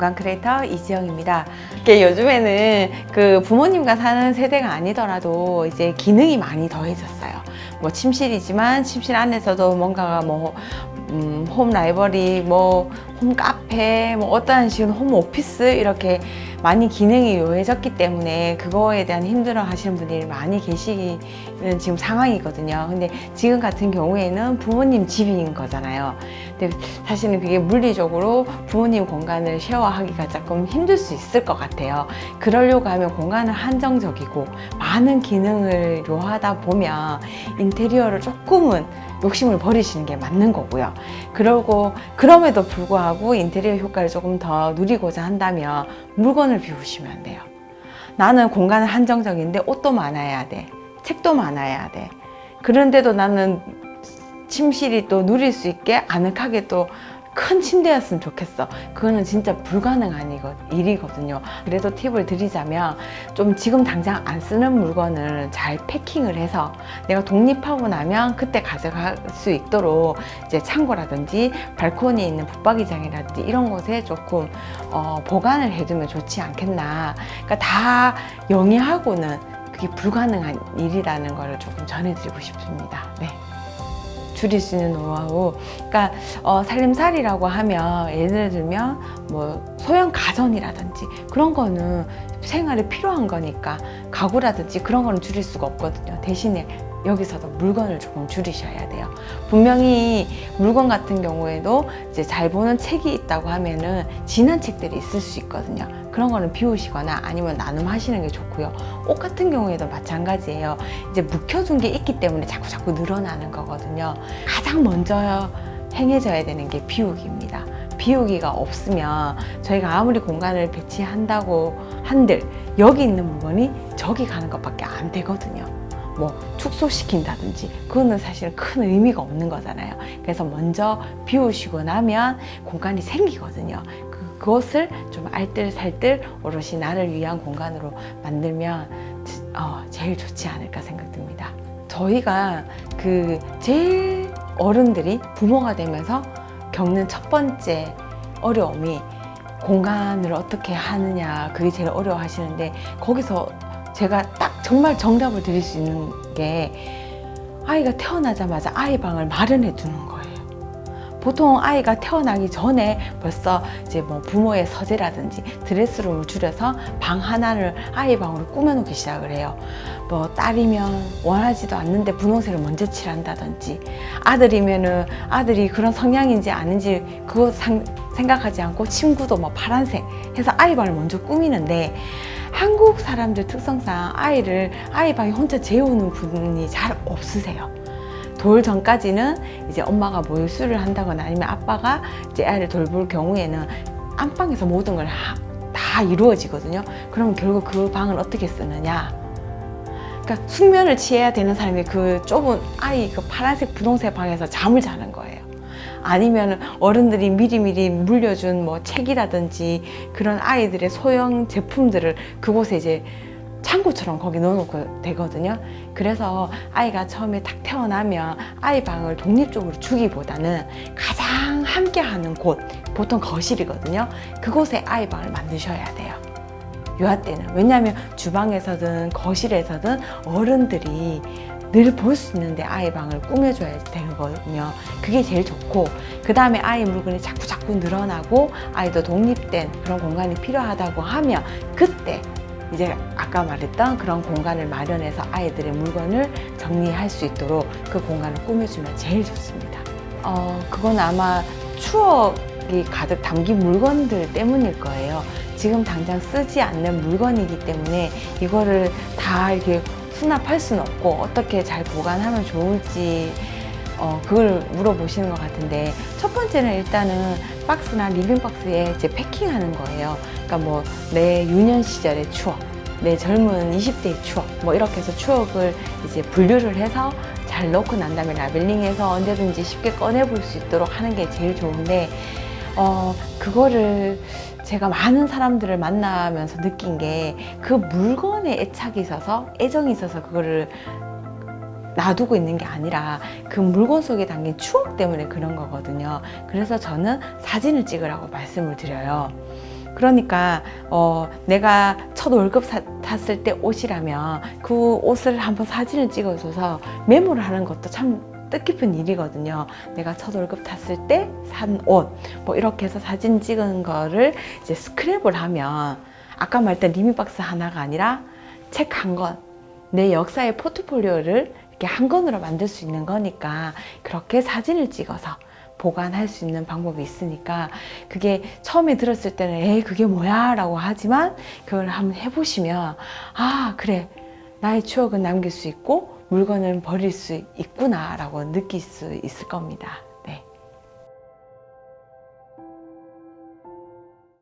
공간 크리에이터 이지영입니다. 이게 요즘에는 그 부모님과 사는 세대가 아니더라도 이제 기능이 많이 더해졌어요. 뭐 침실이지만 침실 안에서도 뭔가가 뭐 음, 홈 라이브러리, 뭐 홈 카페, 뭐 어떠한 식으로 홈 오피스 이렇게 많이 기능이 요해졌기 때문에 그거에 대한 힘들어 하시는 분들이 많이 계시는 지금 상황이거든요. 근데 지금 같은 경우에는 부모님 집인 거잖아요. 근데 사실은 그게 물리적으로 부모님 공간을 쉐어하기가 조금 힘들 수 있을 것 같아요. 그러려고 하면 공간은 한정적이고 많은 기능을 요하다 보면 인테리어를 조금은 욕심을 버리시는 게 맞는 거고요. 그러고 그럼에도 불구하고 인테리어 효과를 조금 더 누리고자 한다면 물건을 비우시면 안 돼요. 나는 공간은 한정적인데 옷도 많아야 돼. 책도 많아야 돼. 그런데도 나는 침실이 또 누릴 수 있게 아늑하게 또 큰 침대였으면 좋겠어. 그거는 진짜 불가능한 이거, 일이거든요. 그래도 팁을 드리자면 좀 지금 당장 안 쓰는 물건을 잘 패킹을 해서 내가 독립하고 나면 그때 가져갈 수 있도록 이제 창고라든지 발코니에 있는 붙박이장이라든지 이런 곳에 조금 어, 보관을 해두면 좋지 않겠나. 그러니까 다 영위하고는 그게 불가능한 일이라는 걸 조금 전해드리고 싶습니다. 네. 줄일 수 있는 노하우 그러니까 어, 살림살이라고 하면 예를 들면 뭐 소형 가전이라든지 그런 거는 생활에 필요한 거니까 가구라든지 그런 거는 줄일 수가 없거든요 대신에 여기서도 물건을 조금 줄이셔야 돼요. 분명히 물건 같은 경우에도 이제 잘 보는 책이 있다고 하면은 지난 책들이 있을 수 있거든요. 그런 거는 비우시거나 아니면 나눔하시는 게 좋고요. 옷 같은 경우에도 마찬가지예요. 이제 묵혀둔 게 있기 때문에 자꾸 자꾸 늘어나는 거거든요. 가장 먼저 행해져야 되는 게 비우기입니다. 비우기가 없으면 저희가 아무리 공간을 배치한다고 한들 여기 있는 물건이 저기 가는 것밖에 안 되거든요. 뭐 축소시킨다든지 그거는 사실 큰 의미가 없는 거잖아요. 그래서 먼저 비우시고 나면 공간이 생기거든요. 그것을 좀 알뜰살뜰 오롯이 나를 위한 공간으로 만들면 어, 제일 좋지 않을까 생각됩니다. 저희가 그 제일 어른들이 부모가 되면서 겪는 첫 번째 어려움이 공간을 어떻게 하느냐 그게 제일 어려워 하시는데 거기서 제가 딱 정말 정답을 드릴 수 있는 게 아이가 태어나자마자 아이 방을 마련해 두는 거예요. 보통 아이가 태어나기 전에 벌써 이제 뭐 부모의 서재라든지 드레스룸을 줄여서 방 하나를 아이 방으로 꾸며놓기 시작을 해요. 뭐 딸이면 원하지도 않는데 분홍색을 먼저 칠한다든지 아들이면은 아들이 그런 성향인지 아닌지 그거 상, 생각하지 않고 친구도 뭐 파란색 해서 아이 방을 먼저 꾸미는데 한국 사람들 특성상 아이를 아이 방에 혼자 재우는 분이 잘 없으세요. 돌 전까지는 이제 엄마가 몰수를 한다거나 아니면 아빠가 이제 아이를 돌볼 경우에는 안방에서 모든 걸 다 이루어지거든요. 그러면 결국 그 방을 어떻게 쓰느냐? 그러니까 숙면을 취해야 되는 사람이 그 좁은 아이 그 파란색 분홍색 방에서 잠을 자는 거예요. 아니면 어른들이 미리미리 물려준 뭐 책이라든지 그런 아이들의 소형 제품들을 그곳에 이제 창고처럼 거기 넣어놓고 되거든요. 그래서 아이가 처음에 딱 태어나면 아이 방을 독립적으로 주기보다는 가장 함께하는 곳, 보통 거실이거든요. 그곳에 아이 방을 만드셔야 돼요. 요아 때는 왜냐하면 주방에서든 거실에서든 어른들이 늘볼수 있는데 아이 방을 꾸며줘야 되거든요. 그게 제일 좋고 그 다음에 아이 물건이 자꾸 자꾸 늘어나고 아이도 독립된 그런 공간이 필요하다고 하면 그때 이제 아까 말했던 그런 공간을 마련해서 아이들의 물건을 정리할 수 있도록 그 공간을 꾸며주면 제일 좋습니다. 어, 그건 아마 추억이 가득 담긴 물건들 때문일 거예요. 지금 당장 쓰지 않는 물건이기 때문에 이거를 다 이렇게 수납할 수는 없고 어떻게 잘 보관하면 좋을지 어, 그걸 물어보시는 것 같은데 첫 번째는 일단은 박스나 리빙박스에 이제 패킹하는 거예요. 그러니까 뭐 내 유년 시절의 추억, 내 젊은 20대의 추억 뭐 이렇게 해서 추억을 이제 분류를 해서 잘 넣고 난 다음에 라벨링해서 언제든지 쉽게 꺼내볼 수 있도록 하는 게 제일 좋은데 어 그거를 제가 많은 사람들을 만나면서 느낀 게 그 물건에 애착이 있어서 애정이 있어서 그거를 놔두고 있는 게 아니라 그 물건 속에 담긴 추억 때문에 그런 거거든요. 그래서 저는 사진을 찍으라고 말씀을 드려요. 그러니까 어, 내가 첫 월급 사- 탔을 때 옷이라면 그 옷을 한번 사진을 찍어줘서 메모를 하는 것도 참 뜻깊은 일이거든요. 내가 첫 월급 탔을 때 산 옷, 뭐 이렇게 해서 사진 찍은 거를 이제 스크랩을 하면 아까 말했던 리미박스 하나가 아니라 책 한 권, 내 역사의 포트폴리오를 이렇게 한 권으로 만들 수 있는 거니까 그렇게 사진을 찍어서 보관할 수 있는 방법이 있으니까 그게 처음에 들었을 때는 에이 그게 뭐야? 라고 하지만 그걸 한번 해보시면 아 그래. 나의 추억은 남길 수 있고 물건은 버릴 수 있구나 라고 느낄 수 있을 겁니다